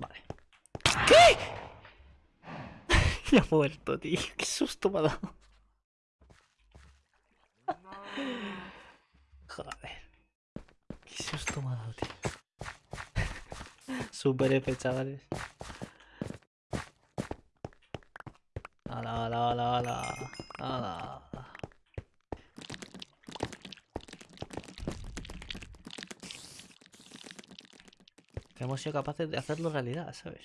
Vale. ¿Qué? ya ha muerto, tío. Qué susto me ha dado. Joder. Qué susto me ha dado, tío. Super F, chavales. Ala, ala, ala, ala. Ala. Que hemos sido capaces de hacerlo realidad, ¿sabes?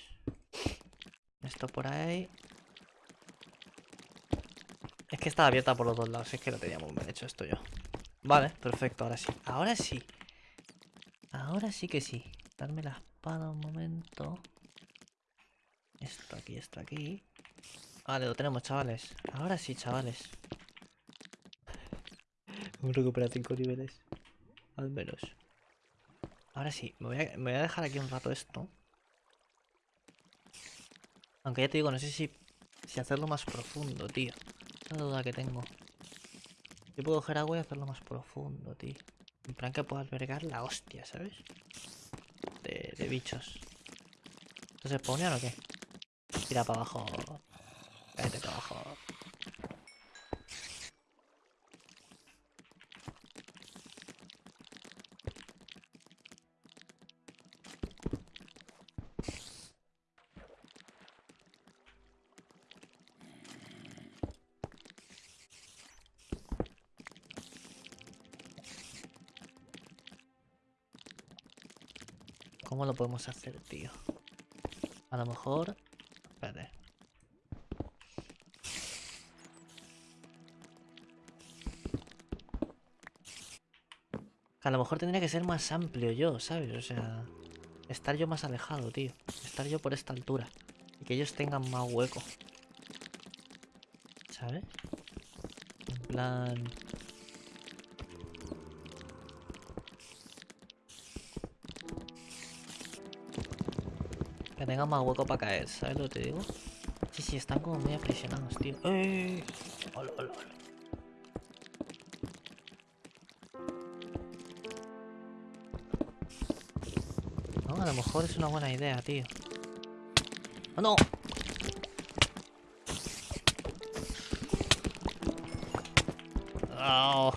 Esto por ahí. Es que estaba abierta por los dos lados, es que lo teníamos bien hecho esto yo. Vale, perfecto, ahora sí. Ahora sí. Ahora sí que sí. Darme la espada un momento. Esto aquí, esto aquí. Vale, lo tenemos, chavales. Ahora sí, chavales. Hemos recuperado 5 niveles. Al menos. Ahora sí, me voy, a, dejar aquí un rato esto. Aunque ya te digo, no sé si, si hacerlo más profundo, tío. Esa duda que tengo. Yo puedo coger agua y hacerlo más profundo, tío. En plan que puedo albergar la hostia, ¿sabes? De, de bichos. ¿Entonces pone o qué? Tira para abajo. Cállate para abajo. ¿Cómo lo podemos hacer, tío? A lo mejor... Espérate. A lo mejor tendría que ser más amplio yo, ¿sabes? O sea... Estar yo más alejado, tío. Estar yo por esta altura. Y que ellos tengan más hueco. ¿Sabes? En plan... Que tengan más hueco para caer, ¿sabes lo que te digo? Sí, sí, están como muy aprisionados, tío. ¡Eh! ¡Hola, hola, hola! No, a lo mejor es una buena idea, tío. ¡Oh, no! ¡Oh!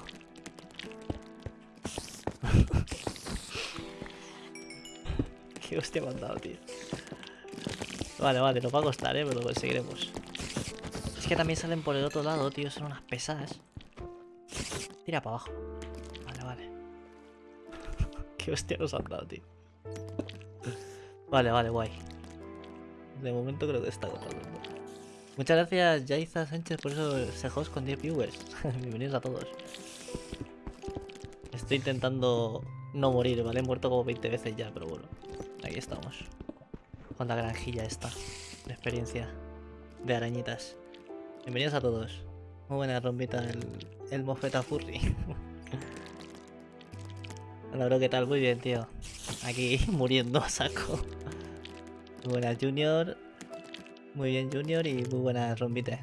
Qué hostia me han dado, tío. Vale, vale, nos va a costar, ¿eh? Pero lo conseguiremos. Es que también salen por el otro lado, tío. Son unas pesadas. Tira para abajo. Vale, vale. Qué hostia nos han dado, tío. Vale, vale, guay. De momento creo que está agotado. Muchas gracias, Yaiza Sánchez, por eso ese host con 10 viewers. Bienvenidos a todos. Estoy intentando no morir, ¿vale? He muerto como 20 veces ya, pero bueno. Aquí estamos. Con la granjilla esta. De experiencia. De arañitas. Bienvenidos a todos. Muy buena rompita el, el mofeta furry. Hola bro, ¿qué tal? Muy bien, tío. Aquí muriendo a saco. Muy buenas Junior. Muy bien Junior y muy buenas rompitas.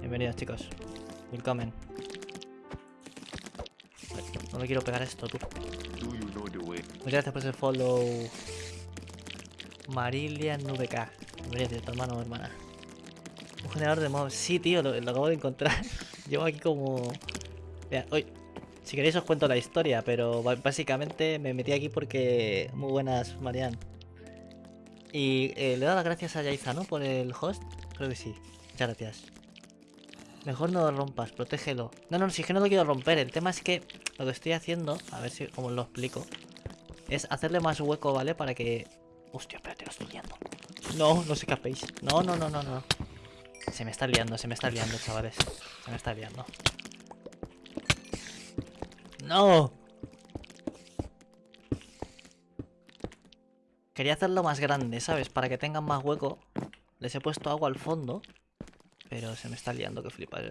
Bienvenidos chicos. Welcome. No me quiero pegar esto, tú. Muchas gracias por ese follow. Marilia. Bienvenido, tu hermano o hermana. Un generador de mobs. Sí, tío, lo, acabo de encontrar. Llevo aquí como... Mira, hoy... Si queréis os cuento la historia, pero básicamente me metí aquí porque... Muy buenas, Marian. Y eh, le he dado las gracias a Yaiza, ¿no? Por el host. Creo que sí. Muchas gracias. Mejor no lo rompas, protégelo. No, no, si es que no lo quiero romper. El tema es que lo que estoy haciendo, a ver si cómo lo explico, es hacerle más hueco, ¿vale? Para que... Hostia, espérate, lo estoy liando. No, no os escapéis. No, no, no, no, no. Se me está liando, se me está liando, chavales. Se me está liando. ¡No! Quería hacerlo más grande, ¿sabes? Para que tengan más hueco. Les he puesto agua al fondo. Pero se me está liando que flipas.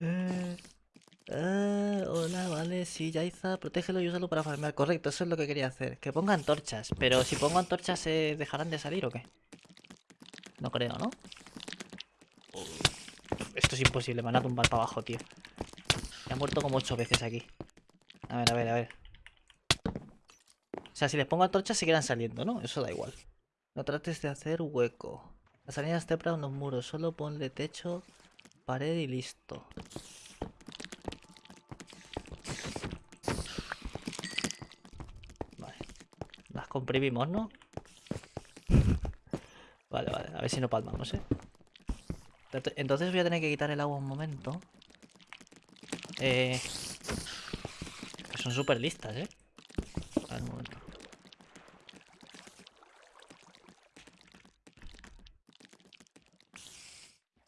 eh. Eh, eh, hola, vale, sí, Yaiza, protégelo y úsalo para farmear. Correcto, eso es lo que quería hacer. Que ponga antorchas. Pero si pongo antorchas, ¿se dejarán de salir o qué? No creo, ¿no? Esto es imposible, me van a tumbar para abajo, tío. Me han muerto como ocho veces aquí. A ver, a ver, a ver. O sea, si les pongo antorchas seguirán saliendo, ¿no? Eso da igual. No trates de hacer hueco. Las salidas te unos muros. Solo ponle techo, pared y listo. Vale. Las comprimimos, ¿no? vale, vale. A ver si no palmamos, ¿eh? Entonces voy a tener que quitar el agua un momento. Eh... Son súper listas, ¿eh? A ver, un momento.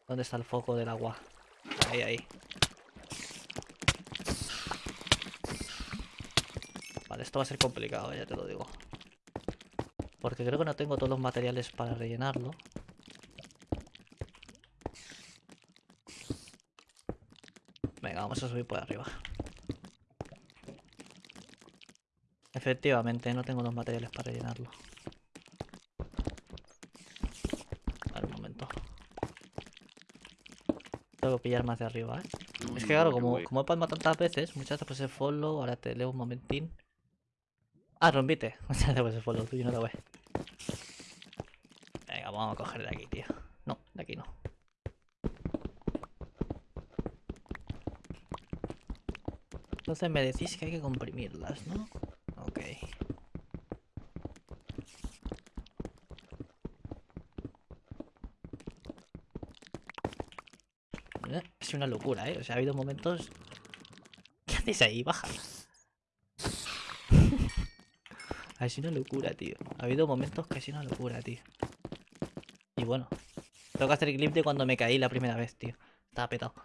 ¿Dónde está el foco del agua? Ahí, ahí. Vale, esto va a ser complicado, ya te lo digo. Porque creo que no tengo todos los materiales para rellenarlo. Venga, vamos a subir por arriba. Efectivamente, no tengo los materiales para rellenarlo. Tengo que pillar más de arriba, ¿eh? Es que claro, como, como he palmado tantas veces, muchas veces el follow, ahora te leo un momentín. Ah, rompite. Muchas veces follow, tuyo no te voy. Vamos a coger de aquí, tío. No, de aquí no. Entonces me decís que hay que comprimirlas, ¿no? Ok. Es una locura, ¿eh? O sea, ha habido momentos... ¿Qué haces ahí? Baja. ha sido una locura, tío. Ha habido momentos que ha sido una locura, tío. Bueno. Tengo que hacer el clip de cuando me caí la primera vez, tío. Estaba petado.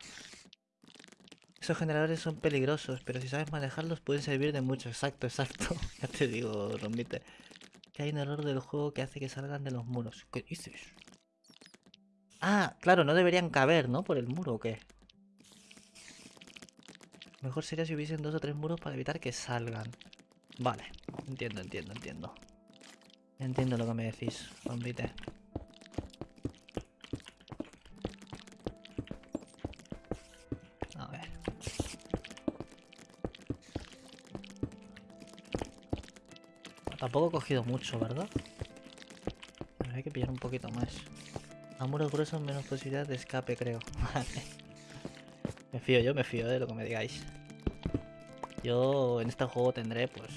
Esos generadores son peligrosos, pero si sabes manejarlos pueden servir de mucho. Exacto, exacto. ya te digo, Rombite. Que hay un error del juego que hace que salgan de los muros. ¿Qué dices? Ah, claro, no deberían caber, ¿no? Por el muro, ¿o qué? Mejor sería si hubiesen dos o tres muros para evitar que salgan. Vale, entiendo, entiendo, entiendo. Entiendo lo que me decís, bombite. Tampoco he cogido mucho, ¿verdad? hay que pillar un poquito más. A muros gruesos menos posibilidad de escape, creo. Vale. Me fío yo, me fío de lo que me digáis. Yo en este juego tendré pues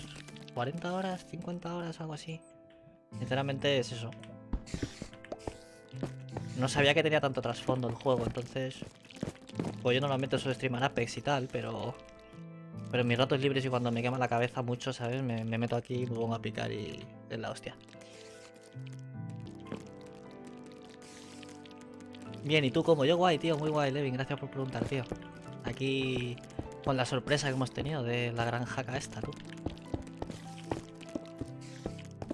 40 horas, 50 horas, algo así. Sinceramente es eso. No sabía que tenía tanto trasfondo el juego, entonces... Pues yo normalmente suelo streamar Apex y tal, pero... Pero en mis ratos libres y cuando me quema la cabeza mucho, ¿sabes? Me, me meto aquí, me pongo a picar y... es la hostia. Bien, ¿y tú como Yo guay, tío, muy guay, Levin. Gracias por preguntar, tío. Aquí con la sorpresa que hemos tenido de la gran jaca esta, tú.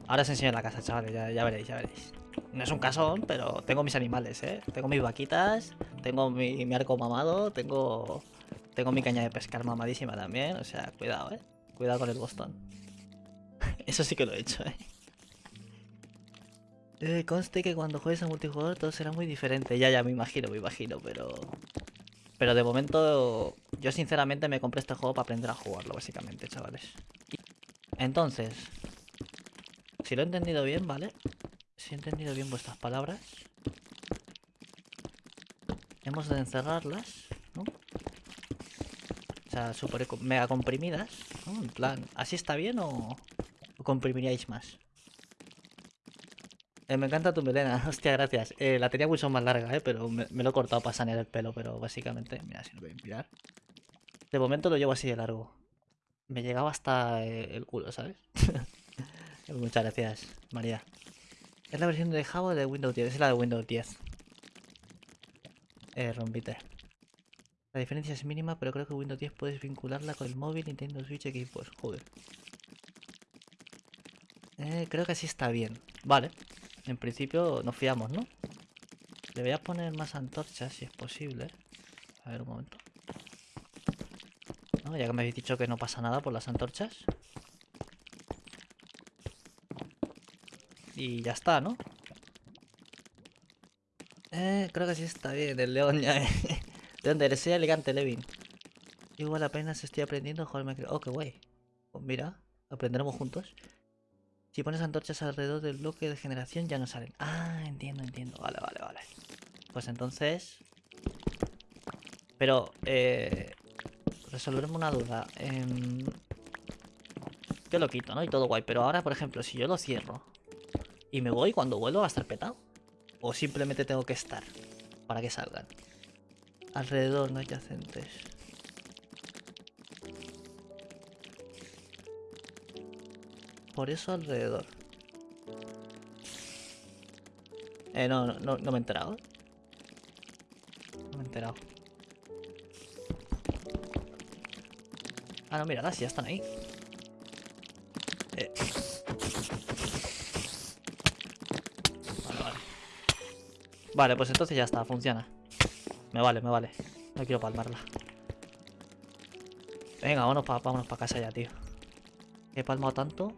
Ahora os enseño la casa, chavales, ya, veréis, ya veréis. No es un casón, pero tengo mis animales, ¿eh? Tengo mis vaquitas, tengo mi arco mamado, tengo tengo mi caña de pescar mamadísima también. O sea, cuidado, ¿eh? Cuidado con el Boston. Eso sí que lo he hecho, ¿eh? Eh, conste que cuando juegues a multijugador todo será muy diferente. Ya, ya, me imagino, me imagino, pero... Pero de momento, yo sinceramente me compré este juego para aprender a jugarlo, básicamente, chavales. Entonces, si lo he entendido bien, ¿vale? Si he entendido bien vuestras palabras. Hemos de encerrarlas, sea, super mega comprimidas. En plan, ¿así está bien o, comprimiríais más? Eh, me encanta tu melena, hostia, gracias. Eh, la tenía mucho más larga, eh, pero me, lo he cortado para sanear el pelo, pero básicamente, mira, si lo voy a inspirar. De momento lo llevo así de largo. Me llegaba hasta eh, el culo, ¿sabes? Muchas gracias, María. ¿Es la versión de Java de Windows 10? Es la de Windows 10. Eh, rompite. La diferencia es mínima, pero creo que Windows 10 puedes vincularla con el móvil, Nintendo Switch, pues Joder. Eh, creo que así está bien. Vale. En principio nos fiamos, ¿no? Le voy a poner más antorchas si es posible. A ver un momento. Ya que me habéis dicho que no pasa nada por las antorchas. Y ya está, ¿no? Eh, creo que sí está bien. El león ya... ¿De dónde eres? elegante, Levin. Igual apenas estoy aprendiendo a jugar Oh, qué guay. Pues mira, aprenderemos juntos. Si pones antorchas alrededor del bloque de generación ya no salen. Ah, entiendo, entiendo. Vale, vale, vale. Pues entonces... Pero, eh... Resolverme una duda. Em, Yo lo quito, ¿no? Y todo guay. Pero ahora, por ejemplo, si yo lo cierro y me voy, cuando vuelvo va a estar petado. O simplemente tengo que estar para que salgan. Alrededor no adyacentes. Por eso alrededor. Eh, no, no, no, me he enterado. No me he enterado. Ah, no, mira, ya están ahí. Eh. Vale, vale. Vale, pues entonces ya está, funciona. Me vale, me vale. No quiero palmarla. Venga, vámonos para vámonos pa casa ya, tío. He palmado tanto.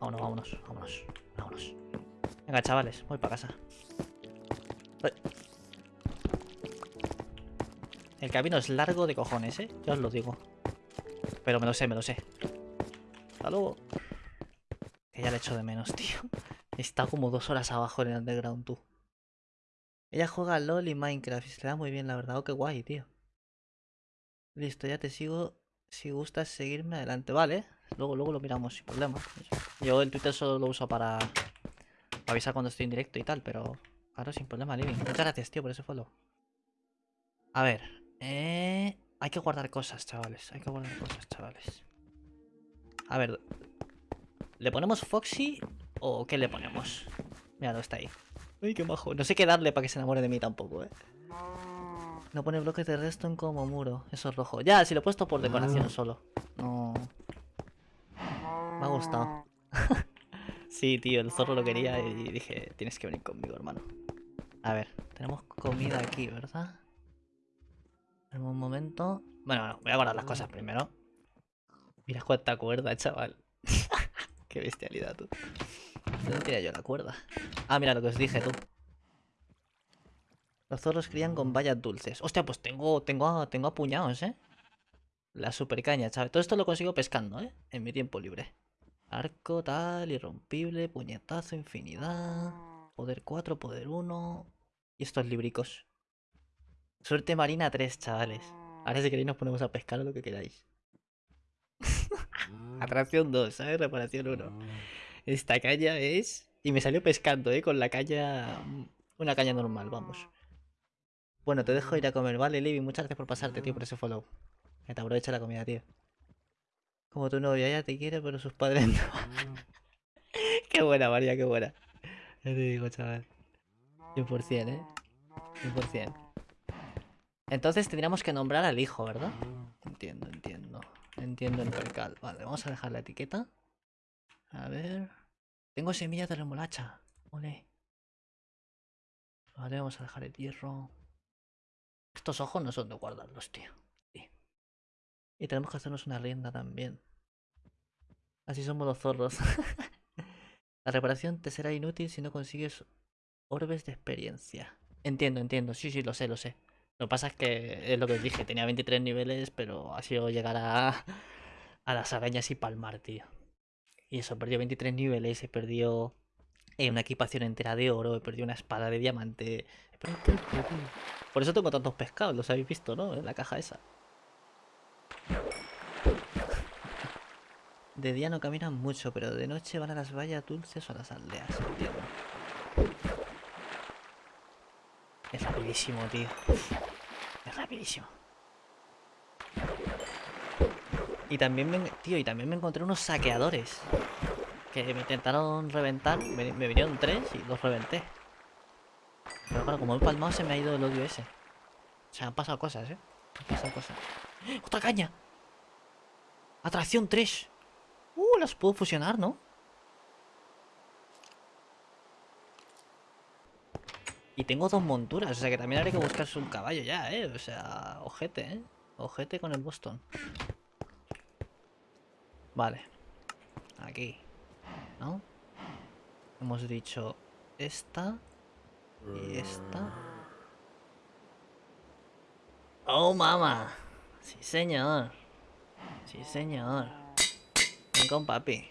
Vámonos, vámonos, vámonos, vámonos. Venga, chavales, voy para casa. El camino es largo de cojones, ¿eh? Ya os lo digo. Pero me lo sé, me lo sé. Hasta luego. Que ya le echo de menos, tío. Está como dos horas abajo en el underground, tú. Ella juega LOL y Minecraft y se le da muy bien, la verdad. Oh, qué guay, tío. Listo, ya te sigo. Si gustas seguirme adelante, vale. Luego, luego lo miramos sin problema. Yo el Twitter solo lo uso para, avisar cuando estoy en directo y tal, pero claro, sin problema, Living. Muchas gracias, tío, por ese follow. A ver, eh... Hay que guardar cosas, chavales. Hay que guardar cosas, chavales. A ver. ¿Le ponemos Foxy o qué le ponemos? Mira, no está ahí. Uy, qué majo. No sé qué darle para que se enamore de mí tampoco, eh. No pone bloques de redstone como muro. Eso es rojo. Ya, si lo he puesto por decoración solo. No. Me ha gustado. sí, tío, el zorro lo quería y dije, tienes que venir conmigo, hermano. A ver, tenemos comida aquí, ¿verdad? Un momento. Bueno, no, voy a guardar las cosas primero. Mira cuánta cuerda, chaval. Qué bestialidad, tú. ¿Dónde tenía yo la cuerda? Ah, mira lo que os dije, tú. Los zorros crían con vallas dulces. Hostia, pues tengo, tengo, tengo apuñados, ¿eh? La super caña, chaval. Todo esto lo consigo pescando, ¿eh? En mi tiempo libre. Arco, tal, irrompible, puñetazo, infinidad. Poder 4, poder 1. Y estos libricos. Suerte marina 3, chavales. Ahora si queréis nos ponemos a pescar lo que queráis. Atracción 2, ¿sabes? Reparación 1. Esta caña es... Y me salió pescando, ¿eh? Con la caña... Una caña normal, vamos. Bueno, te dejo ir a comer, ¿vale, Libby? Muchas gracias por pasarte, tío, por ese follow. Que te aprovecha la comida, tío. Como tu novia, ella te quiere, pero sus padres no. Qué buena, María, qué buena. Ya te digo, chaval. 100%, ¿eh? 100%. Entonces tendríamos que nombrar al hijo, ¿verdad? Entiendo, entiendo. Entiendo el percal. Vale, vamos a dejar la etiqueta. A ver. Tengo semillas de remolacha. Ole. Vale, vamos a dejar el hierro. Estos ojos no son de guardarlos, tío. Sí. Y tenemos que hacernos una rienda también. Así somos los zorros. la reparación te será inútil si no consigues orbes de experiencia. Entiendo, entiendo. Sí, sí, lo sé, lo sé. Lo que pasa es que es lo que dije, tenía 23 niveles, pero ha sido llegar a las arañas y palmar, tío. Y eso, perdió 23 niveles, he perdido eh, una equipación entera de oro, he perdido una espada de diamante. Por eso tengo tantos pescados, los habéis visto, ¿no? En la caja esa. De día no caminan mucho, pero de noche van a las vallas dulces o a las aldeas. Es rapidísimo, tío. Es rapidísimo. Y también me, tío, y también me encontré unos saqueadores. Que me intentaron reventar. Me, vinieron tres y los reventé. Pero claro, como he palmado se me ha ido el odio ese. O sea, han pasado cosas, ¿eh? Han pasado cosas. ¡Otra caña! Atracción 3. Uh, las puedo fusionar, ¿no? Y tengo dos monturas, o sea que también haré que buscarse un caballo ya, ¿eh? O sea, ojete, ¿eh? Ojete con el Boston. Vale. Aquí. ¿No? Hemos dicho esta. Y esta. ¡Oh, mamá! Sí, señor. Sí, señor. Ven con papi.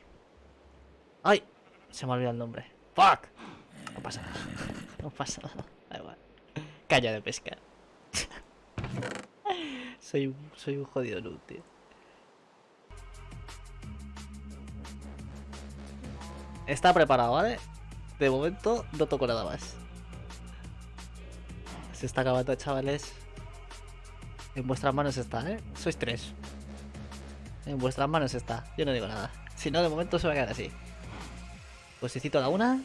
¡Ay! Se me ha olvidado el nombre. ¡Fuck! No pasa nada. No pasa nada. Da igual. Calla de pescar. soy, soy un jodido noob, tío. Está preparado, ¿vale? De momento no toco nada más. Se está acabando, chavales. En vuestras manos está, ¿eh? Sois tres. En vuestras manos está. Yo no digo nada. Si no, de momento se va a quedar así. Posecito la una.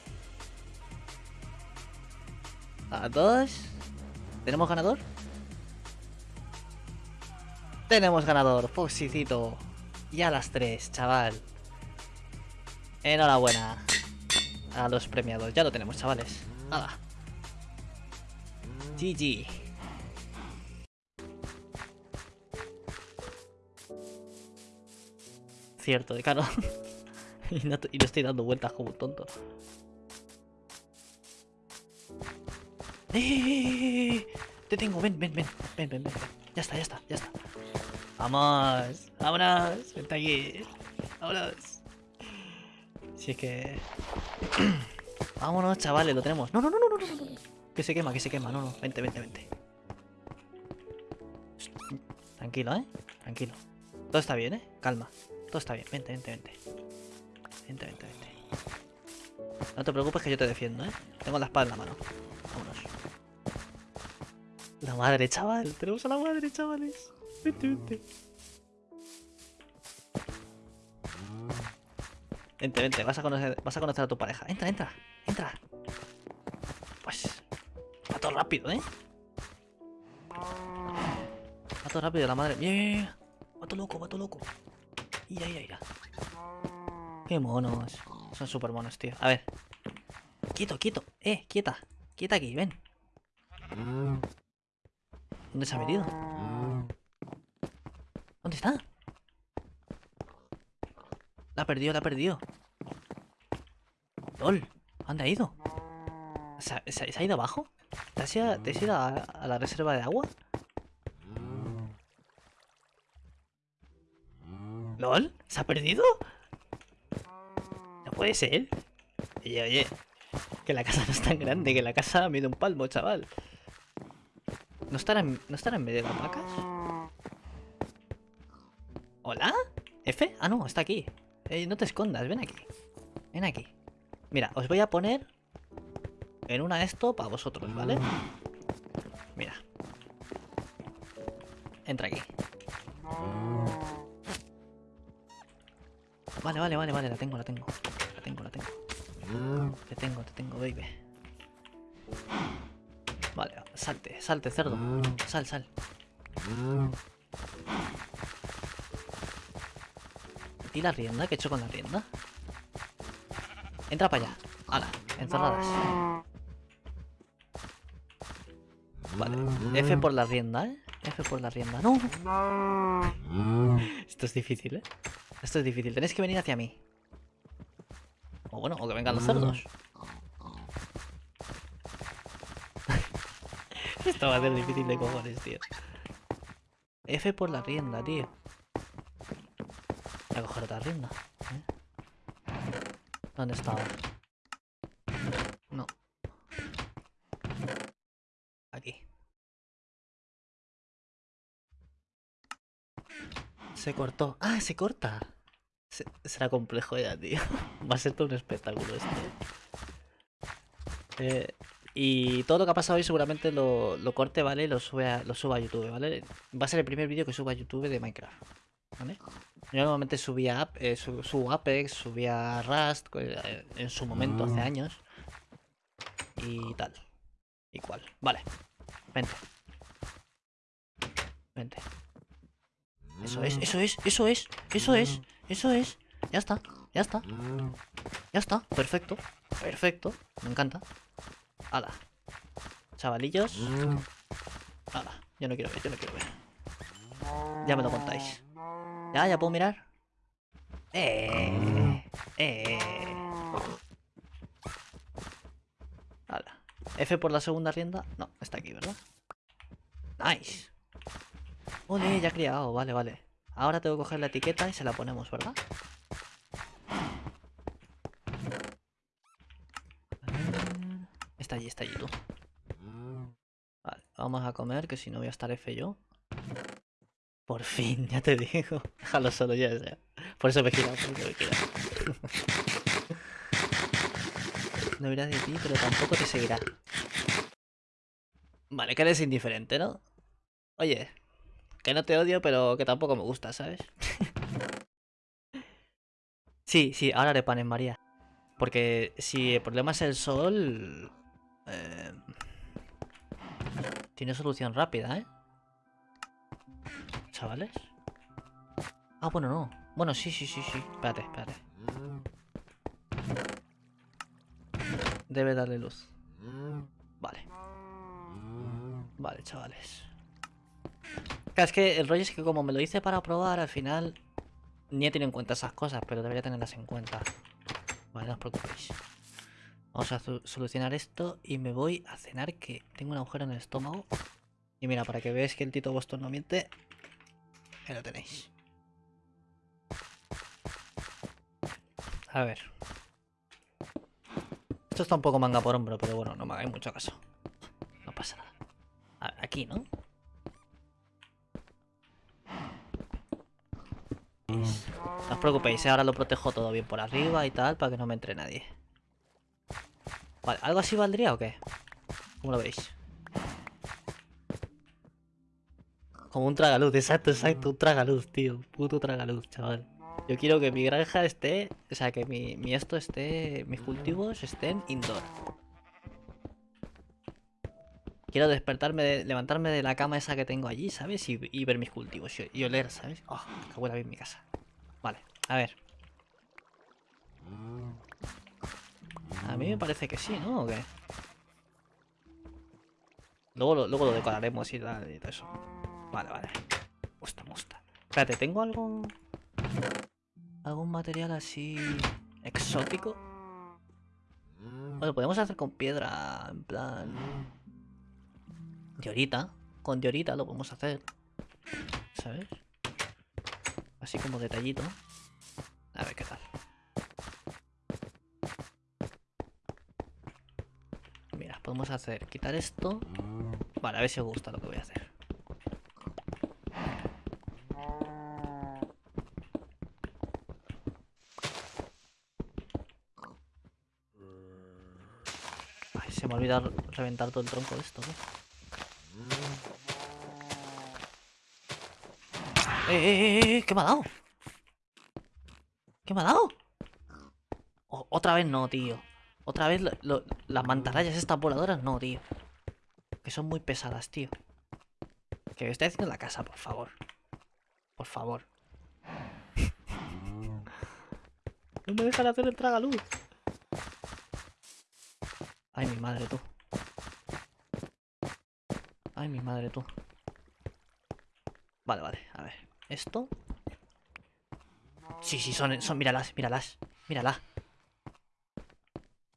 A dos. ¿Tenemos ganador? Tenemos ganador, Foxicito. Y a las tres, chaval. Enhorabuena. A los premiados. Ya lo tenemos, chavales. Nada. GG. Cierto, de y, no, y no estoy dando vueltas como un tonto. ¡Eh! Te tengo, ven, ven, ven, ven, ven, ven. Ya está, ya está, ya está. Vamos, vámonos, vente aquí. Vámonos. Si es que... Vámonos, chavales, lo tenemos. No, no, no, no, no, no, no. Que se quema, que se quema. No, no, vente, vente, vente. Tranquilo, ¿eh? Tranquilo. Todo está bien, ¿eh? Calma. Todo está bien. Vente, vente, vente. Vente, vente, vente. No te preocupes que yo te defiendo, ¿eh? Tengo la espada en la mano. Vámonos. La madre, chaval. Tenemos a la madre, chavales. Vente, vente. Vente, vente. Vas a conocer, vas a, conocer a tu pareja. Entra, entra. Entra. Pues... Va todo rápido, ¿eh? Va todo rápido, la madre. Bien, bien, bien. Va todo loco, va todo loco. Ira, ira, ira. Qué monos. Son súper monos, tío. A ver. Quieto, quieto. Eh, quieta. Quieta aquí, ven. ¿Dónde se ha metido? ¿Dónde está? La ha perdido, la ha perdido. LOL, ¿dónde ha ido? ¿Se ha, ido abajo? ¿Te has ido, te has ido a, la reserva de agua? ¿LOL? ¿Se ha perdido? No puede ser. Oye, oye. Que la casa no es tan grande, que la casa mide un palmo, chaval. ¿No estará en, ¿no en medio de las vacas? ¿Hola? ¿F? Ah, no, está aquí. Eh, no te escondas, ven aquí. Ven aquí. Mira, os voy a poner en una esto para vosotros, ¿vale? Mira. Entra aquí. Vale, vale, vale, vale, la tengo, la tengo. La tengo, la tengo. Te tengo, te tengo, baby. Vale, salte, salte, cerdo. Sal, sal. ¿Y la rienda? ¿Qué he hecho con la rienda? Entra para allá. Hala, encerradas. Vale, F por la rienda, ¿eh? F por la rienda. ¡No! Esto es difícil, ¿eh? Esto es difícil. Tenéis que venir hacia mí. O bueno, o que vengan los cerdos. Esto va a ser difícil de cojones, tío. F por la rienda, tío. A coger otra rienda. ¿eh? ¿Dónde estaba? No. Aquí. Se cortó. ¡Ah, se corta! Se- será complejo ya, tío. Va a ser todo un espectáculo esto. Eh, y todo lo que ha pasado hoy seguramente lo, lo corte, ¿vale? Lo sube a, lo suba a YouTube, ¿vale? Va a ser el primer vídeo que suba a YouTube de Minecraft, ¿vale? Yo normalmente subía eh, su- subo Apex, subía Rust eh, en su momento, hace años. Y tal. Y cual. Vale. Vente. Vente. Eso es, eso es, eso es, eso es, eso es. Ya está, ya está. Ya está, perfecto. Perfecto, me encanta. Hala. Chavalillos. Hala, yo no quiero ver, yo no quiero ver. Ya me lo contáis. Ya, ya puedo mirar. Eh. Eh. Hala. F por la segunda rienda. No, está aquí, ¿verdad? Nice. Ole, ya he criado, vale, vale. Ahora tengo que coger la etiqueta y se la ponemos, ¿verdad? Está allí, está allí tú. Vale, vamos a comer, que si no voy a estar F yo. Por fin, ya te digo. Déjalo solo ya, ya. Por eso me he girado, por eso me he girado. No irá de ti, pero tampoco te seguirá. Vale, que eres indiferente, ¿no? Oye, que no te odio, pero que tampoco me gusta, ¿sabes? sí, sí, ahora haré panes, María. Porque si el problema es el sol... eh, tiene solución rápida, ¿eh? Chavales. Ah, bueno, no. Bueno, sí, sí, sí, sí. Espérate, espérate. Debe darle luz. Vale. Vale, chavales. Es que el rollo es que como me lo hice para probar, al final ni he tenido en cuenta esas cosas, pero debería tenerlas en cuenta. Vale, no os preocupéis. Vamos a solucionar esto y me voy a cenar que tengo un agujero en el estómago. Y mira, para que veáis que el Tito Boston no miente, ahí lo tenéis. A ver. Esto está un poco manga por hombro, pero bueno, no me hagáis mucho caso. No pasa nada. A ver, aquí, ¿no? No os preocupéis, ¿eh? ahora lo protejo todo bien por arriba y tal, para que no me entre nadie. Vale, ¿algo así valdría o qué? ¿Cómo lo veis? Como un tragaluz, exacto, exacto, un tragaluz, tío. Puto tragaluz, chaval. Yo quiero que mi granja esté, o sea, que mi, mi esto esté, mis cultivos estén indoor. Quiero despertarme, de- levantarme de la cama esa que tengo allí, ¿sabes? Y, y ver mis cultivos y, y oler, ¿sabes? Oh, que huele bien mi casa. Vale, a ver. A mí me parece que sí, ¿no? ¿O qué? Luego lo, luego lo decoraremos y tal y todo eso. Vale, vale. Me gusta. Espérate, ¿tengo algo...? ¿Algún material así... exótico? Bueno, podemos hacer con piedra, en plan... Diorita. Con diorita lo podemos hacer. ¿Sabes? Así como detallito. A ver qué tal. Mira, podemos hacer... Quitar esto. Vale, a ver si os gusta lo que voy a hacer. Ay, se me olvida reventar todo el tronco de esto, ¿no? ¡Eh, eh, eh, eh! ¿Qué me ha dado? ¿Qué me ha dado? Otra vez no, tío. Otra vez las mantarrayas estas voladoras no, tío. Que son muy pesadas, tío. Que me estoy haciendo en la casa, por favor. Por favor. No me dejan hacer el tragaluz. Madre, tú. Ay, mi madre, tú. Vale, vale, a ver. Esto. Sí, sí, son, son, míralas, míralas. Míralas.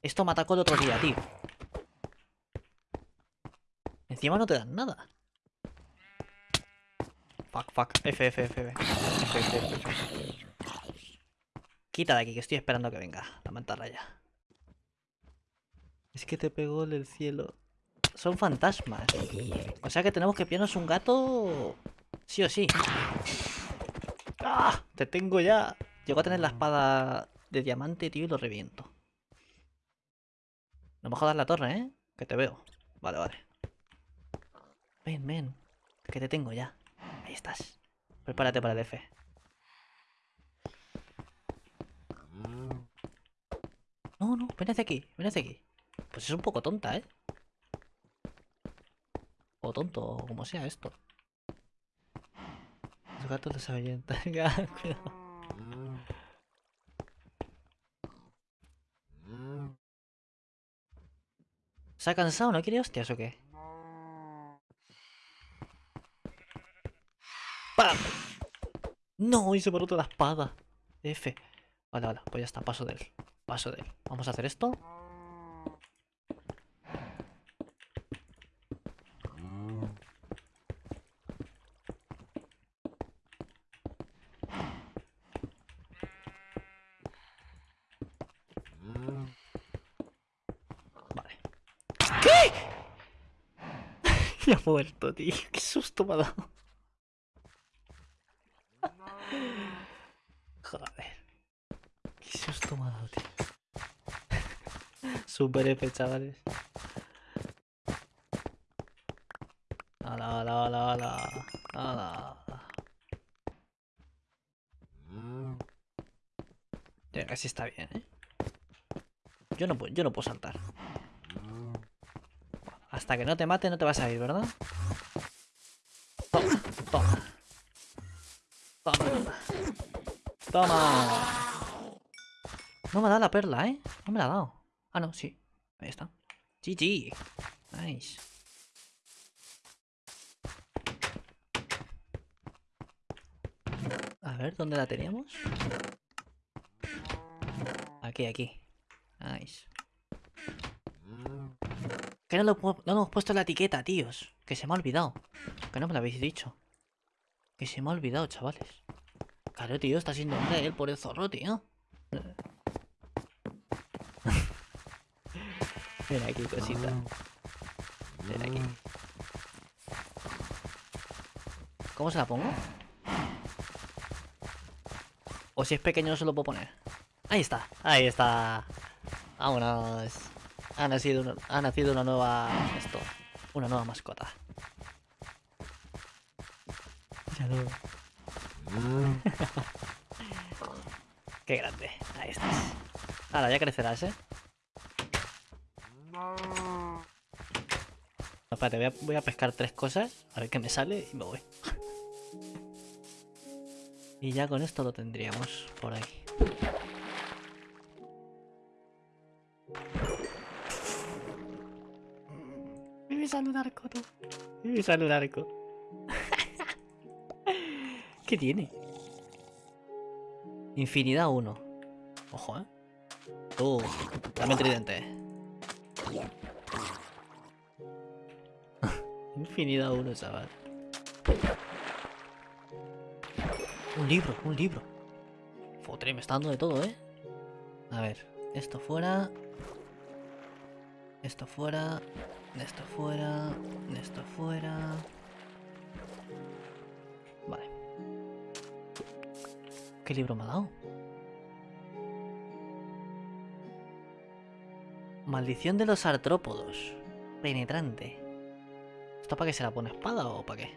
Esto me atacó el otro día, tío. Encima no te dan nada. Fuck, fuck. F, F, F, F. F. Quita de aquí, que estoy esperando que venga la mantarraya. Es que te pegó del cielo. Son fantasmas. O sea que tenemos que pillarnos un gato... Sí o sí. ¡Ah! Te tengo ya. Llego a tener la espada de diamante, tío, y lo reviento. No me jodas la torre, ¿eh? Que te veo. Vale, vale. Ven, ven. Que te tengo ya. Ahí estás. Prepárate para el F. No, no, ven hacia aquí, ven hacia aquí. Pues es un poco tonta, ¿eh? O tonto, o como sea esto. Los gatos los ahuyentan. Cuidado. ¿Se ha cansado? ¿No quiere hostias o qué? ¡Pam! No, y se ha roto la espada. F. Vale, vale, pues ya está, paso de él. Paso de él. Vamos a hacer esto. Vale. ¡Ay! Ya ha muerto, tío. Qué susto me ha dado. Joder. Qué susto me ha dado, tío. Super F, chavales. Ala, ala, ala, ala. Ala. Ya casi está bien, ¿eh? Yo no, puedo, yo no puedo saltar. Hasta que no te mate no te vas a ir, ¿verdad? Toma, toma. Toma. Toma. No me ha dado la perla, ¿eh? No me la ha dado. Ah, no, sí. Ahí está. GG. Nice. A ver, ¿dónde la teníamos? Aquí, aquí. Nice. Que no, lo, pu- no hemos puesto la etiqueta, tíos. Que se me ha olvidado. Que no me lo habéis dicho. Que se me ha olvidado, chavales. Claro, tío, está siendo hombre él por el zorro, tío. Ven aquí, cosita. Ven aquí. ¿Cómo se la pongo? O si es pequeño no se lo puedo poner. Ahí está, ahí está. Vámonos. Ha nacido una, ha nacido una nueva. Esto. Una nueva mascota. Míralo. Qué grande. Ahí estás. Ahora ya crecerás, ¿eh? No, espérate, voy a, voy a pescar tres cosas. A ver qué me sale y me voy. Y ya con esto lo tendríamos por aquí. Tú. Me sale un arco. ¿Qué tiene? Infinidad 1. Ojo, eh. Tú, dame tridente. Infinidad 1, chaval. Un libro, un libro. Fotre, me está dando de todo, ¿eh? A ver, esto fuera. Esto fuera. Esto fuera. Esto fuera. Vale. ¿Qué libro me ha dado? Maldición de los artrópodos. Penetrante. ¿Esto para qué se la pone espada o para qué?